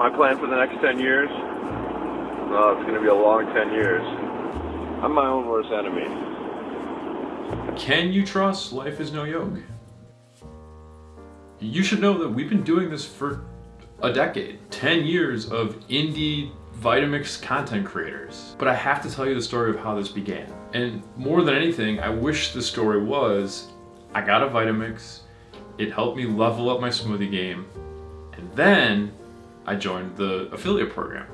my plan for the next 10 years? Well, it's going to be a long 10 years. I'm my own worst enemy. Can you trust Life is No Yoke? You should know that we've been doing this for a decade. 10 years of indie Vitamix content creators. But I have to tell you the story of how this began. And more than anything, I wish the story was, I got a Vitamix, it helped me level up my smoothie game, and then I joined the affiliate program.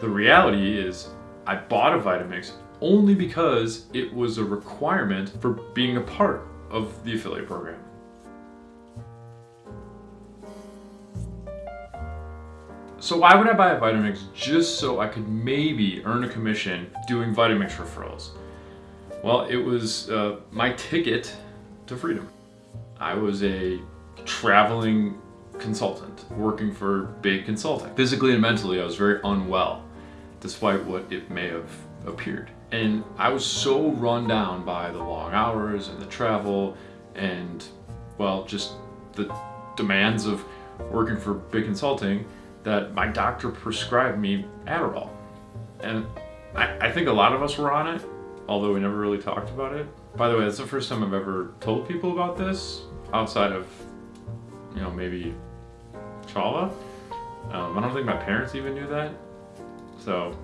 The reality is, I bought a Vitamix only because it was a requirement for being a part of the affiliate program. So why would I buy a Vitamix just so I could maybe earn a commission doing Vitamix referrals? Well, it was uh, my ticket to freedom. I was a traveling consultant working for big consulting. Physically and mentally, I was very unwell, despite what it may have appeared. And I was so run down by the long hours and the travel and, well, just the demands of working for big consulting that my doctor prescribed me Adderall. And I, I think a lot of us were on it, although we never really talked about it. By the way, that's the first time I've ever told people about this outside of, you know, maybe Chava. Um, I don't think my parents even knew that. So,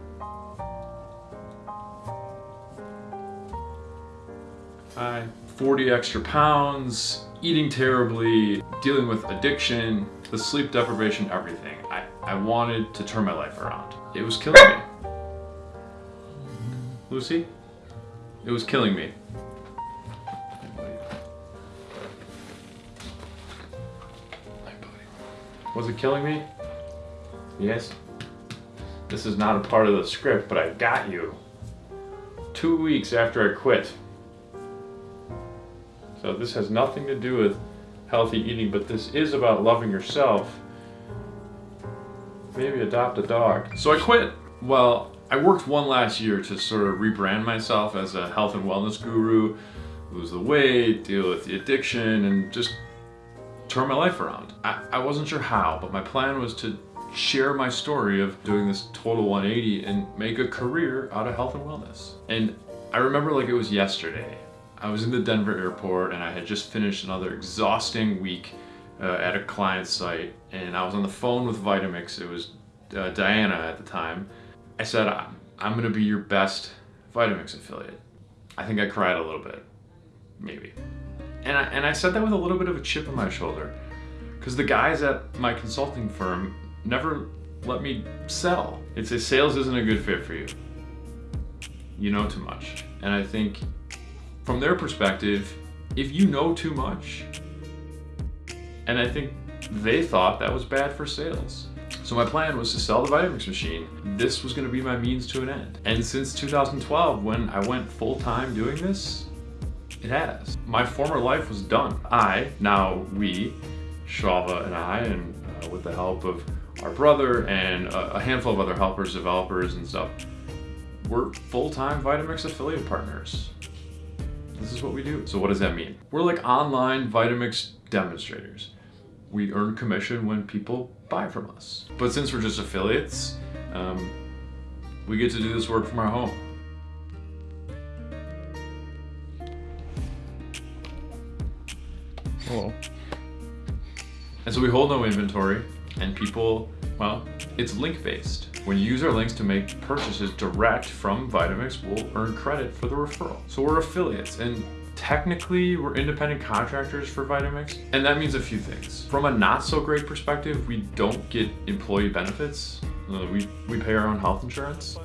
I 40 extra pounds, eating terribly, dealing with addiction, the sleep deprivation, everything. I, I wanted to turn my life around. It was killing me. Lucy? It was killing me. Was it killing me? Yes. This is not a part of the script, but I got you. Two weeks after I quit. So this has nothing to do with healthy eating, but this is about loving yourself. Maybe adopt a dog. So I quit. Well, I worked one last year to sort of rebrand myself as a health and wellness guru, lose the weight, deal with the addiction, and just turn my life around. I, I wasn't sure how, but my plan was to share my story of doing this total 180 and make a career out of health and wellness. And I remember like it was yesterday. I was in the Denver airport and I had just finished another exhausting week uh, at a client site and I was on the phone with Vitamix. It was uh, Diana at the time. I said, I'm gonna be your best Vitamix affiliate. I think I cried a little bit, maybe. And I, and I said that with a little bit of a chip on my shoulder because the guys at my consulting firm never let me sell. It's a sales isn't a good fit for you. You know too much. And I think from their perspective, if you know too much, and I think they thought that was bad for sales. So my plan was to sell the Vitamix machine. This was gonna be my means to an end. And since 2012, when I went full-time doing this, it has. My former life was done. I, now we, Shava and I, and uh, with the help of our brother and a, a handful of other helpers, developers and stuff, we're full-time Vitamix affiliate partners. This is what we do. So what does that mean? We're like online Vitamix demonstrators. We earn commission when people buy from us. But since we're just affiliates, um, we get to do this work from our home. And so we hold no inventory and people, well, it's link based. When you use our links to make purchases direct from Vitamix, we'll earn credit for the referral. So we're affiliates and technically we're independent contractors for Vitamix. And that means a few things. From a not so great perspective, we don't get employee benefits. We, we pay our own health insurance.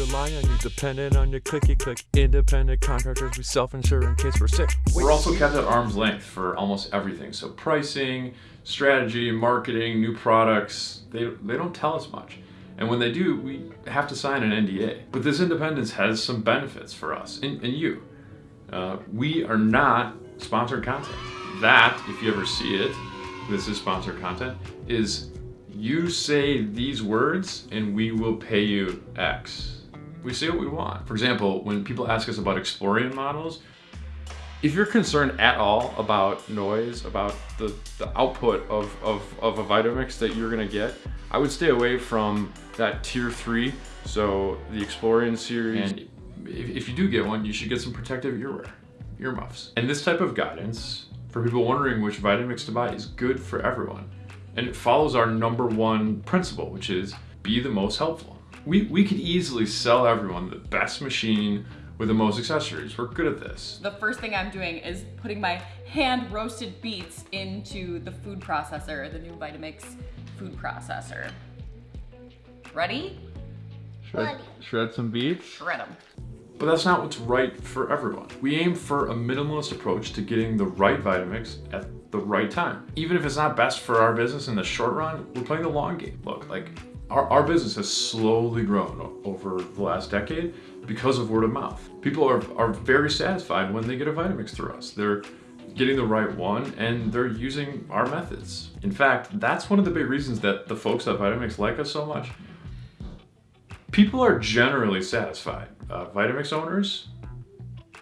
Rely on you, dependent on your clicky click. Independent contractors, we self-insure in case we're sick. We're also kept at arm's length for almost everything. So pricing, strategy, marketing, new products, they, they don't tell us much. And when they do, we have to sign an NDA. But this independence has some benefits for us and, and you. Uh, we are not sponsored content. That, if you ever see it, this is sponsored content, is you say these words and we will pay you X. We say what we want. For example, when people ask us about Explorian models, If you're concerned at all about noise, about the, the output of, of, of a Vitamix that you're gonna get, I would stay away from that tier three. So the Explorian series. And if, if you do get one, you should get some protective earwear, earmuffs. And this type of guidance for people wondering which Vitamix to buy is good for everyone. And it follows our number one principle, which is be the most helpful. We, we could easily sell everyone the best machine with the most accessories. We're good at this. The first thing I'm doing is putting my hand roasted beets into the food processor, the new Vitamix food processor. Ready? Shred, shred some beets. Shred them. But that's not what's right for everyone. We aim for a minimalist approach to getting the right Vitamix at the right time. Even if it's not best for our business in the short run, we're playing the long game. Look, like our, our business has slowly grown over the last decade because of word of mouth. People are, are very satisfied when they get a Vitamix through us. They're getting the right one and they're using our methods. In fact, that's one of the big reasons that the folks at Vitamix like us so much. People are generally satisfied. Uh, Vitamix owners,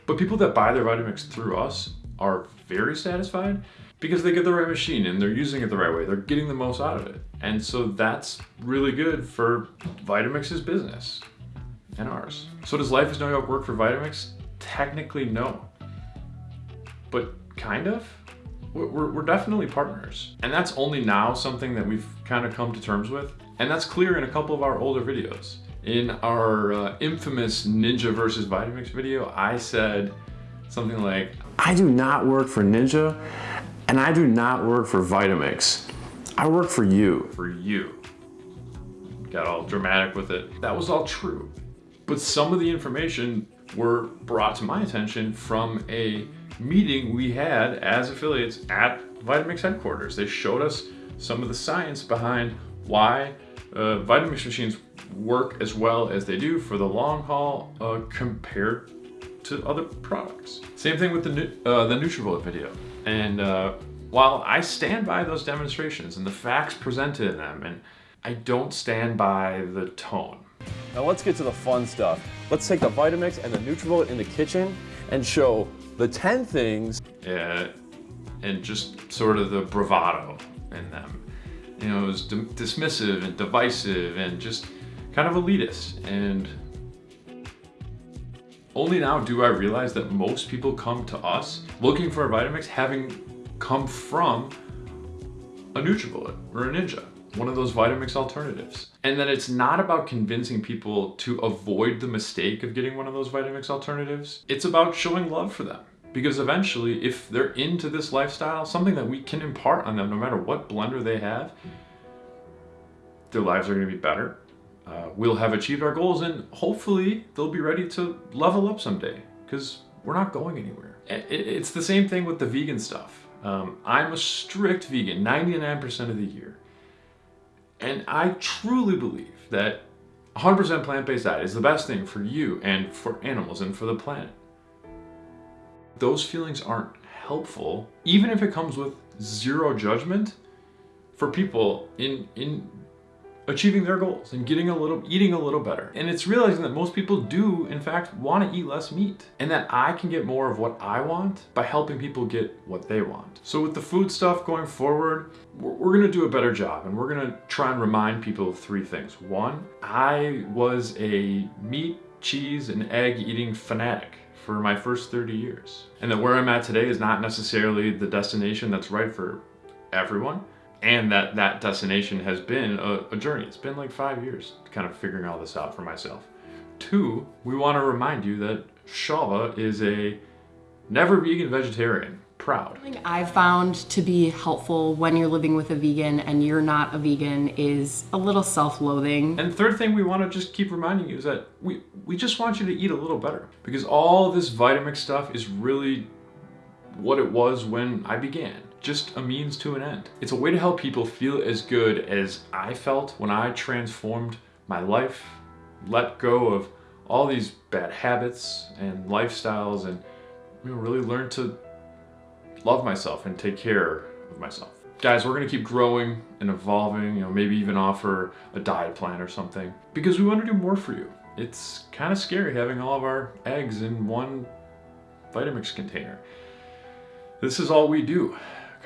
but people that buy their Vitamix through us are very satisfied because they get the right machine and they're using it the right way. They're getting the most out of it. And so that's really good for Vitamix's business and ours. So does Life is No Yoke work for Vitamix? Technically, no. But kind of? We're, we're definitely partners. And that's only now something that we've kind of come to terms with. And that's clear in a couple of our older videos. In our uh, infamous Ninja versus Vitamix video, I said something like, I do not work for Ninja and I do not work for Vitamix. I work for you. For you. Got all dramatic with it. That was all true. But some of the information were brought to my attention from a meeting we had as affiliates at Vitamix headquarters. They showed us some of the science behind why uh, Vitamix machines work as well as they do for the long haul uh, compared to other products. Same thing with the, uh, the NutriBullet video. And uh, while I stand by those demonstrations and the facts presented in them, and I don't stand by the tone. Now let's get to the fun stuff. Let's take the Vitamix and the NutriBullet in the kitchen and show the 10 things. Yeah, and just sort of the bravado in them. You know, it was dismissive and divisive and just kind of elitist. And only now do I realize that most people come to us looking for a Vitamix having come from a NutriBullet or a Ninja one of those Vitamix alternatives. And then it's not about convincing people to avoid the mistake of getting one of those Vitamix alternatives. It's about showing love for them. Because eventually, if they're into this lifestyle, something that we can impart on them no matter what blender they have, their lives are gonna be better. Uh, we'll have achieved our goals and hopefully they'll be ready to level up someday because we're not going anywhere. It's the same thing with the vegan stuff. Um, I'm a strict vegan 99% of the year. And I truly believe that 100% plant-based diet is the best thing for you and for animals and for the planet. Those feelings aren't helpful, even if it comes with zero judgment for people in, in achieving their goals and getting a little, eating a little better. And it's realizing that most people do, in fact, want to eat less meat and that I can get more of what I want by helping people get what they want. So with the food stuff going forward, we're going to do a better job and we're going to try and remind people of three things. One, I was a meat, cheese, and egg eating fanatic for my first 30 years. And that where I'm at today is not necessarily the destination that's right for everyone and that that destination has been a, a, journey. It's been like five years kind of figuring all this out for myself. Two, we want to remind you that Shava is a never vegan vegetarian. Proud. I've found to be helpful when you're living with a vegan and you're not a vegan is a little self-loathing. And third thing we want to just keep reminding you is that we, we just want you to eat a little better because all this Vitamix stuff is really what it was when I began just a means to an end. It's a way to help people feel as good as I felt when I transformed my life, let go of all these bad habits and lifestyles and you know, really learn to love myself and take care of myself. Guys, we're gonna keep growing and evolving, you know, maybe even offer a diet plan or something because we wanna do more for you. It's kind of scary having all of our eggs in one Vitamix container. This is all we do,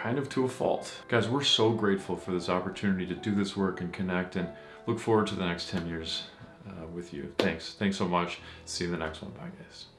kind of to a fault. Guys, we're so grateful for this opportunity to do this work and connect and look forward to the next 10 years uh, with you. Thanks. Thanks so much. See you in the next one. Bye, guys.